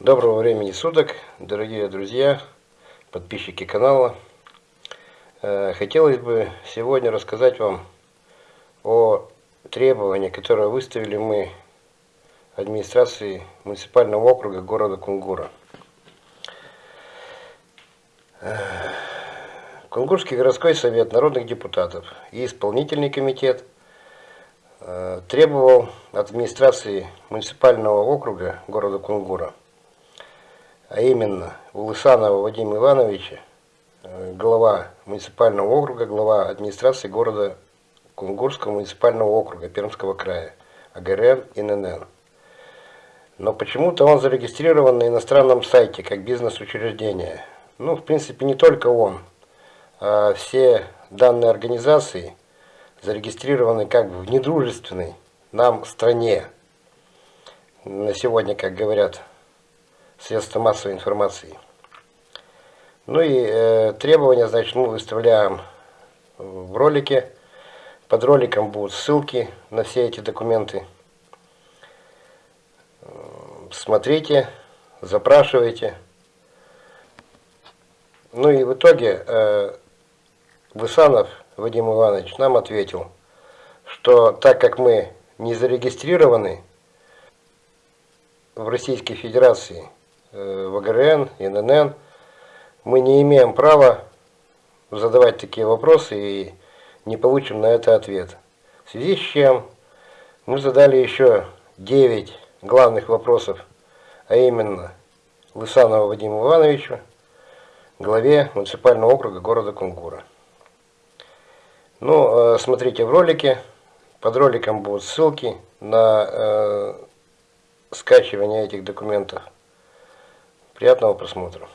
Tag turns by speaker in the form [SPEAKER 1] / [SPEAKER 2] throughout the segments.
[SPEAKER 1] Доброго времени суток, дорогие друзья, подписчики канала. Э, хотелось бы сегодня рассказать вам о требовании, которые выставили мы администрации муниципального округа города Кунгура. Э, Кунгурский городской совет народных депутатов и исполнительный комитет э, требовал от администрации муниципального округа города Кунгура а именно Улысанова Вадима Ивановича, э, глава муниципального округа, глава администрации города Кунгурского муниципального округа Пермского края, АГРН и ННН. Но почему-то он зарегистрирован на иностранном сайте как бизнес-учреждение. Ну, в принципе, не только он, а все данные организации зарегистрированы как в недружественной нам стране. На сегодня, как говорят средства массовой информации. Ну и э, требования, значит, мы выставляем в ролике. Под роликом будут ссылки на все эти документы. Смотрите, запрашивайте. Ну и в итоге э, Высанов Вадим Иванович нам ответил, что так как мы не зарегистрированы в Российской Федерации, ВГРН, ИНН, мы не имеем права задавать такие вопросы и не получим на это ответ. В связи с чем мы задали еще 9 главных вопросов, а именно Лысанову Вадиму Ивановичу, главе муниципального округа города Кунгура. Ну, э, смотрите в ролике, под роликом будут ссылки на э, скачивание этих документов. Приятного просмотра.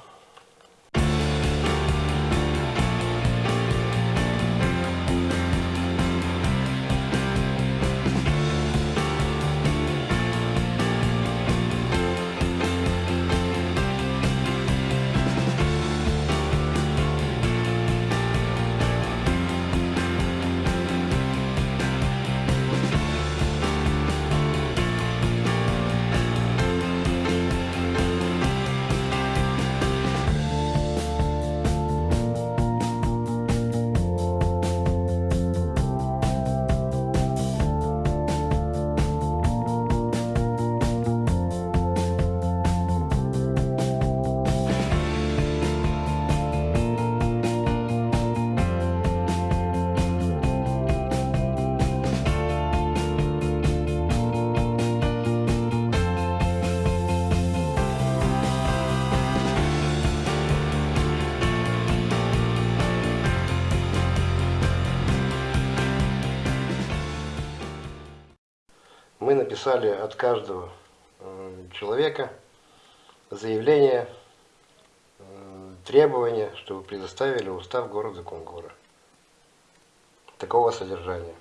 [SPEAKER 1] Мы написали от каждого э, человека заявление, э, требование, чтобы предоставили устав города Кунгура. Такого содержания.